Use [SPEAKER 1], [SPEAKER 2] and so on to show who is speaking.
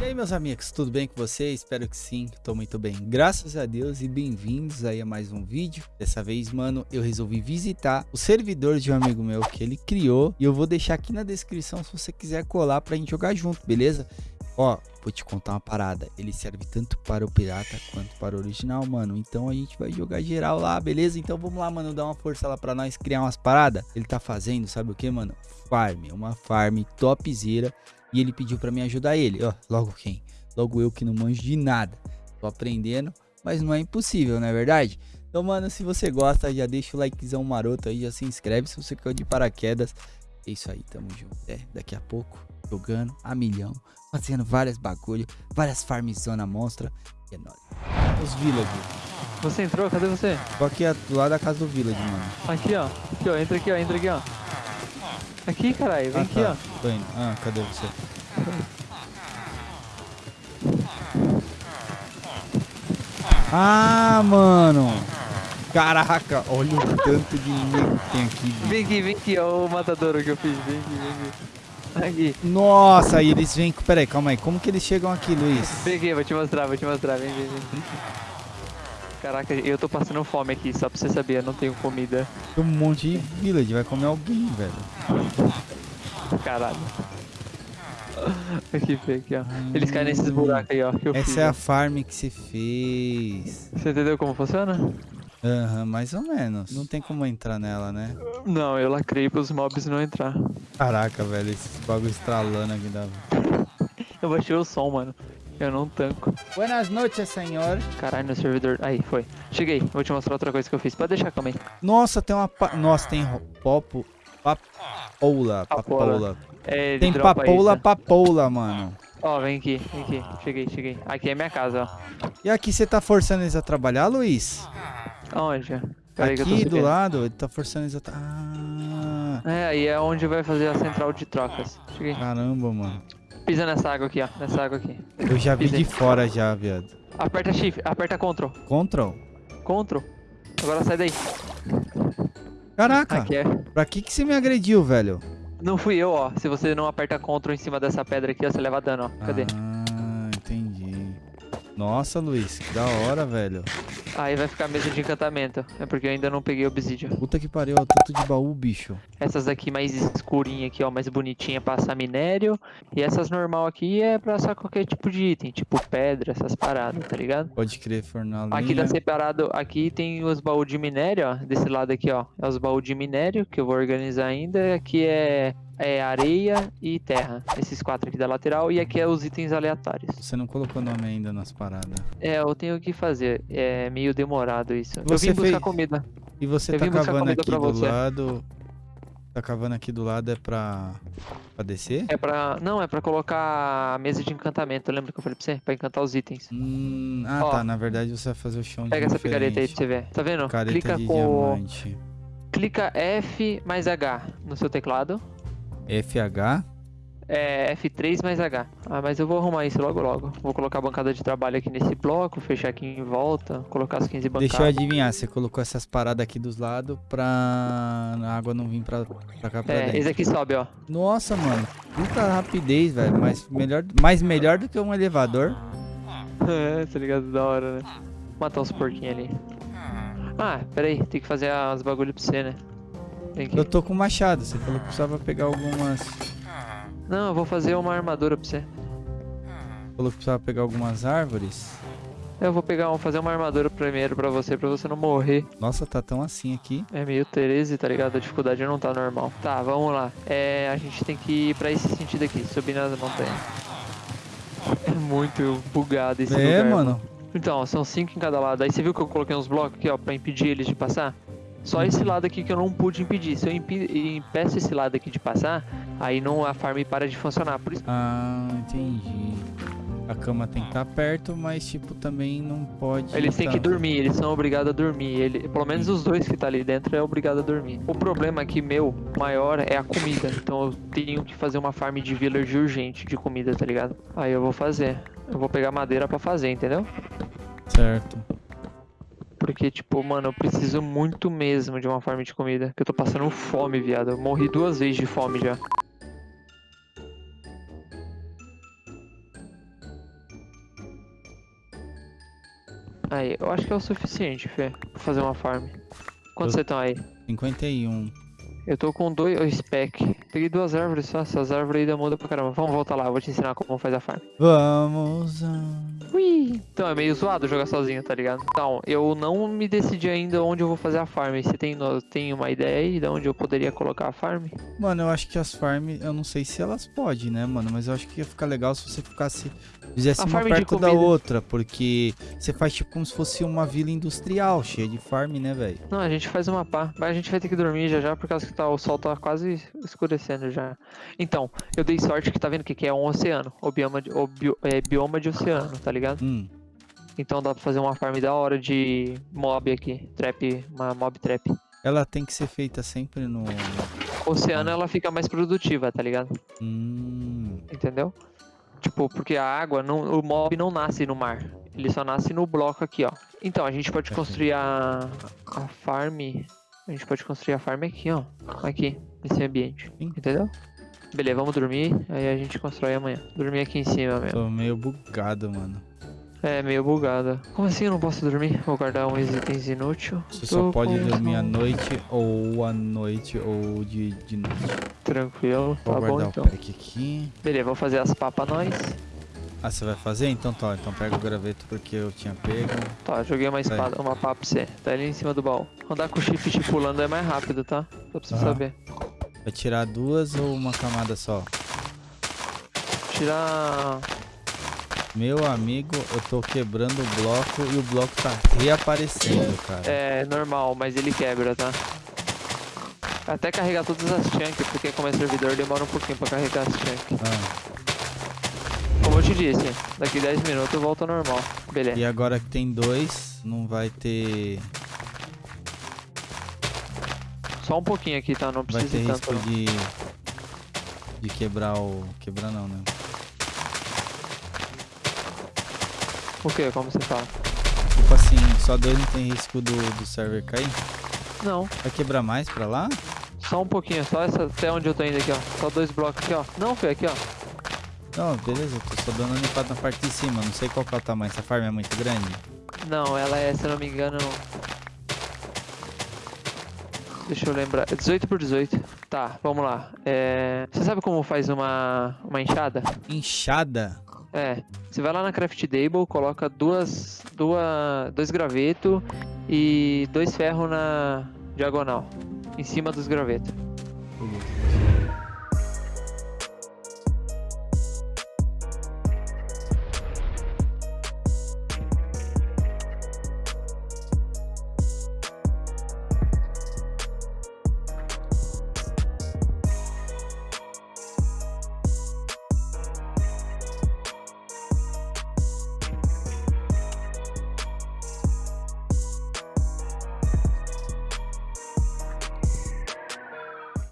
[SPEAKER 1] E aí, meus amigos, tudo bem com vocês? Espero que sim, tô muito bem. Graças a Deus e bem-vindos aí a mais um vídeo. Dessa vez, mano, eu resolvi visitar o servidor de um amigo meu que ele criou e eu vou deixar aqui na descrição se você quiser colar pra gente jogar junto, beleza? Ó, vou te contar uma parada. Ele serve tanto para o pirata quanto para o original, mano. Então a gente vai jogar geral lá, beleza? Então vamos lá, mano, dar uma força lá pra nós criar umas paradas. Ele tá fazendo, sabe o que, mano? Farm, uma farm topzera. E ele pediu pra me ajudar ele. Ó, logo quem? Logo eu que não manjo de nada. Tô aprendendo, mas não é impossível, não é verdade? Então, mano, se você gosta, já deixa o likezão maroto aí, já se inscreve se você quer de paraquedas. É isso aí, tamo junto. É, daqui a pouco, jogando a milhão, fazendo várias bagulho, várias farmzona monstra. E é nóis. Os village.
[SPEAKER 2] Você entrou? Cadê você?
[SPEAKER 1] Tô aqui do lado da casa do village, mano.
[SPEAKER 2] Aqui, ó. Aqui, ó. Entra aqui, ó. Entra aqui, ó. Aqui, caralho. Vem
[SPEAKER 1] ah,
[SPEAKER 2] aqui,
[SPEAKER 1] tá.
[SPEAKER 2] ó.
[SPEAKER 1] Tô indo. Ah, cadê você? Ah, mano. Caraca, olha o tanto de nego que tem aqui. Bicho.
[SPEAKER 2] Vem aqui, vem aqui, ó. O matadouro que eu fiz. Vem aqui, vem aqui. Aqui.
[SPEAKER 1] Nossa, aí eles vêm. Peraí, calma aí. Como que eles chegam aqui, Luiz?
[SPEAKER 2] Vem aqui, vou te mostrar, vou te mostrar. Vem, vem, vem. Caraca, eu tô passando fome aqui, só pra você saber, eu não tenho comida.
[SPEAKER 1] Tem um monte de village, vai comer alguém, velho.
[SPEAKER 2] Caralho. Aqui, aqui, ó. Eles caem nesses buracos aí, ó.
[SPEAKER 1] Essa
[SPEAKER 2] fiz,
[SPEAKER 1] é a farm que você fez.
[SPEAKER 2] Você entendeu como funciona?
[SPEAKER 1] Aham, mais ou menos. Não tem como entrar nela, né?
[SPEAKER 2] Não, eu lacrei pros mobs não entrar.
[SPEAKER 1] Caraca, velho, esses bagulho estralando aqui da.
[SPEAKER 2] Eu baixei o som, mano. Eu não tanco.
[SPEAKER 1] Buenas noches, senhor.
[SPEAKER 2] Caralho, no servidor. Aí, foi. Cheguei. Vou te mostrar outra coisa que eu fiz. Pode deixar, calma aí.
[SPEAKER 1] Nossa, tem uma. Pa... Nossa, tem popo. Papoula.
[SPEAKER 2] Papoula.
[SPEAKER 1] Papoula.
[SPEAKER 2] É,
[SPEAKER 1] Tem papoula,
[SPEAKER 2] isso.
[SPEAKER 1] papoula, mano.
[SPEAKER 2] Ó, vem aqui, vem aqui. Cheguei, cheguei. Aqui é minha casa, ó.
[SPEAKER 1] E aqui você tá forçando eles a trabalhar, Luiz?
[SPEAKER 2] Aonde?
[SPEAKER 1] Aqui do lado, ele tá forçando a. tra- Ah,
[SPEAKER 2] É, aí é onde vai fazer a central de trocas. Cheguei.
[SPEAKER 1] caramba, mano.
[SPEAKER 2] Pisa nessa água aqui, ó. Nessa água aqui.
[SPEAKER 1] Eu já vi
[SPEAKER 2] Pisei.
[SPEAKER 1] de fora já, viado.
[SPEAKER 2] Aperta shift, aperta Ctrl.
[SPEAKER 1] Control.
[SPEAKER 2] Ctrl. Agora sai daí.
[SPEAKER 1] Caraca,
[SPEAKER 2] Aqui é.
[SPEAKER 1] pra que que você me agrediu, velho?
[SPEAKER 2] Não fui eu, ó. Se você não aperta Ctrl em cima dessa pedra aqui, ó, você leva dano, ó. Cadê?
[SPEAKER 1] Ah, entendi. Nossa, Luiz, que da hora, velho.
[SPEAKER 2] Aí vai ficar mesa de encantamento. É porque eu ainda não peguei obsidian.
[SPEAKER 1] Puta que pariu, ó, tanto de baú, bicho.
[SPEAKER 2] Essas daqui mais escurinha aqui, ó, mais bonitinha, passar minério. E essas normal aqui é pra só qualquer tipo de item, tipo pedra, essas paradas, tá ligado?
[SPEAKER 1] Pode crer, fornalinha.
[SPEAKER 2] Aqui tá separado, aqui tem os baús de minério, ó, desse lado aqui, ó, é os baús de minério que eu vou organizar ainda. Aqui é, é areia e terra, esses quatro aqui da lateral. E aqui é os itens aleatórios.
[SPEAKER 1] Você não colocou nome ainda nas paradas.
[SPEAKER 2] É, eu tenho que fazer, é meio demorado isso. eu
[SPEAKER 1] Você
[SPEAKER 2] vim buscar
[SPEAKER 1] fez-
[SPEAKER 2] comida.
[SPEAKER 1] E você
[SPEAKER 2] Eu
[SPEAKER 1] tá cavando aqui do
[SPEAKER 2] você.
[SPEAKER 1] lado. Tá cavando aqui do lado é pra. pra descer?
[SPEAKER 2] É pra, não, é pra colocar a mesa de encantamento, lembra que eu falei pra você? Pra encantar os itens.
[SPEAKER 1] Hum, ah,
[SPEAKER 2] Ó.
[SPEAKER 1] tá. Na verdade você vai fazer o chão
[SPEAKER 2] Pega essa picareta aí pra você ver. Tá vendo? Clica com.
[SPEAKER 1] diamante.
[SPEAKER 2] Clica F mais H no seu teclado.
[SPEAKER 1] FH.
[SPEAKER 2] É F3 mais H. Ah, mas eu vou arrumar isso logo logo. Vou colocar a bancada de trabalho aqui nesse bloco, fechar aqui em volta, colocar as 15 bancadas.
[SPEAKER 1] Deixa eu adivinhar, você colocou essas paradas aqui dos lados pra a água não vir pra, pra cá pra
[SPEAKER 2] É,
[SPEAKER 1] dentro.
[SPEAKER 2] esse aqui sobe, ó.
[SPEAKER 1] Nossa, mano. Puta rapidez, velho. Mas melhor, mais melhor do que um elevador.
[SPEAKER 2] É, tá ligado? Da hora, né? Matar uns porquinhos ali. Ah, pera aí, tem que fazer as bagulho pra você, né? Aqui.
[SPEAKER 1] Eu tô com machado. Você falou que precisava pegar algumas.
[SPEAKER 2] Não, eu vou fazer uma armadura pra você.
[SPEAKER 1] Falou que precisava pegar algumas árvores.
[SPEAKER 2] Eu vou pegar, vou fazer uma armadura primeiro pra você, pra você não morrer.
[SPEAKER 1] Nossa, tá tão assim aqui.
[SPEAKER 2] É meio 13, tá ligado? A dificuldade não tá normal. Tá, vamos lá. É, a gente tem que ir pra esse sentido aqui, subir nas montanhas. É muito bugado esse
[SPEAKER 1] é,
[SPEAKER 2] lugar.
[SPEAKER 1] mano.
[SPEAKER 2] Então, são cinco em cada lado. Aí você viu que eu coloquei uns blocos aqui, ó, pra impedir eles de passar? Só esse lado aqui que eu não pude impedir. Se eu impeço esse lado aqui de passar, aí não a farm para de funcionar. Por isso
[SPEAKER 1] Ah, entendi. A cama tem que estar perto, mas tipo também não pode.
[SPEAKER 2] Eles têm
[SPEAKER 1] tá-
[SPEAKER 2] que dormir, eles são obrigados a dormir. Ele, pelo menos os dois que tá ali dentro é obrigado a dormir. O problema aqui, meu, maior é a comida. Então eu tenho que fazer uma farm de village urgente de comida, tá ligado? Aí eu vou fazer. Eu vou pegar madeira pra fazer, entendeu?
[SPEAKER 1] Certo.
[SPEAKER 2] Porque, tipo, mano, eu preciso muito mesmo de uma farm de comida. Que eu tô passando fome, viado. Eu morri duas vezes de fome já. Aí, eu acho que é o suficiente, Fê, pra fazer uma farm. Quantos você estão aí?
[SPEAKER 1] 51.
[SPEAKER 2] Eu tô com dois oh, spec. Peguei duas árvores só, essas árvores aí da muda pra caramba. Vamos voltar lá, eu vou te ensinar como faz a farm.
[SPEAKER 1] Vamos. A...
[SPEAKER 2] Ui! Então é meio zoado jogar sozinho, tá ligado? Então, eu não me decidi ainda onde eu vou fazer a farm. Você tem, tem uma ideia aí de onde eu poderia colocar a farm?
[SPEAKER 1] Mano, eu acho que as farms, eu não sei se elas podem, né, mano? Mas eu acho que ia ficar legal se você ficasse. Fizesse
[SPEAKER 2] A
[SPEAKER 1] uma perto da outra, porque você faz tipo como se fosse uma vila industrial, cheia de farm, né, velho?
[SPEAKER 2] Não, a gente faz uma pá. Mas a gente vai ter que dormir já já, por causa que tá, o sol tá quase escurecendo já. Então, eu dei sorte que tá vendo o que, que é um oceano. O bioma de, o bio- é, bioma de oceano, tá ligado?
[SPEAKER 1] Hum,
[SPEAKER 2] Então dá pra fazer uma farm da hora de mob aqui. Trap, uma mob trap.
[SPEAKER 1] ela tem que ser feita sempre no.
[SPEAKER 2] Oceano ela fica mais produtiva, tá ligado?
[SPEAKER 1] Hum,
[SPEAKER 2] Entendeu? Tipo, porque a água, não, o mob não nasce no mar. Ele só nasce no bloco aqui, ó. Então, a gente pode
[SPEAKER 1] Perfeito.
[SPEAKER 2] construir a, a farm. A gente pode construir a farm aqui, ó. Aqui, nesse ambiente.
[SPEAKER 1] Sim.
[SPEAKER 2] Entendeu? Beleza, vamos dormir. Aí a gente constrói amanhã. Dormir aqui em cima mesmo.
[SPEAKER 1] tô meio bugado, mano.
[SPEAKER 2] É, meio bugada. Como assim eu não posso dormir? Vou guardar um itens inútil.
[SPEAKER 1] Você
[SPEAKER 2] Tô
[SPEAKER 1] só pode
[SPEAKER 2] com
[SPEAKER 1] dormir à noite ou à noite ou de, de noite.
[SPEAKER 2] Tranquilo,
[SPEAKER 1] Vou
[SPEAKER 2] tá bom
[SPEAKER 1] guardar
[SPEAKER 2] então.
[SPEAKER 1] o pack aqui.
[SPEAKER 2] Beleza, vou fazer as papas nós.
[SPEAKER 1] Ah, você vai fazer? Então tá, então pega o graveto porque eu tinha pego.
[SPEAKER 2] Tá, joguei uma espada, uma pá pra você. Tá ali em cima do baú. Andar com o shift pulando é mais rápido, tá? Só pra você
[SPEAKER 1] Aham.
[SPEAKER 2] saber.
[SPEAKER 1] Vai tirar duas ou uma camada só?
[SPEAKER 2] Tirar.
[SPEAKER 1] Meu amigo, eu tô quebrando o bloco e o bloco tá reaparecendo, cara.
[SPEAKER 2] É normal, mas ele quebra, tá? Até carregar todas as chunks, porque como é servidor demora um pouquinho pra carregar as chunks.
[SPEAKER 1] Ah,
[SPEAKER 2] Como eu te disse, daqui 10 minutos volta ao normal. Beleza.
[SPEAKER 1] e agora que tem dois, não vai ter.
[SPEAKER 2] Só um pouquinho aqui, tá? Não
[SPEAKER 1] Vai
[SPEAKER 2] precisa
[SPEAKER 1] ter
[SPEAKER 2] ir
[SPEAKER 1] risco
[SPEAKER 2] não.
[SPEAKER 1] de. De quebrar o. Quebrar não, né?
[SPEAKER 2] O que? Como você fala?
[SPEAKER 1] Tipo assim, só dois não tem risco do, do server cair?
[SPEAKER 2] Não,
[SPEAKER 1] Vai quebrar mais pra lá?
[SPEAKER 2] só um pouquinho, só essa, até onde eu tô indo aqui, ó. Só dois blocos aqui, ó. Não, foi aqui, ó.
[SPEAKER 1] Não, beleza, eu tô só dando uma limpada na parte de cima. Não sei qual que é o tamanho. Essa farm é muito grande?
[SPEAKER 2] Não, ela é, se eu não me engano. Deixa eu lembrar. É 18 por 18. Tá, vamos lá. É... Você sabe como faz uma, uma enxada?
[SPEAKER 1] Inchada?
[SPEAKER 2] É, você vai lá na craft table, coloca duas, duas, dois graveto e dois ferro na diagonal, em cima dos gravetos. Uhum.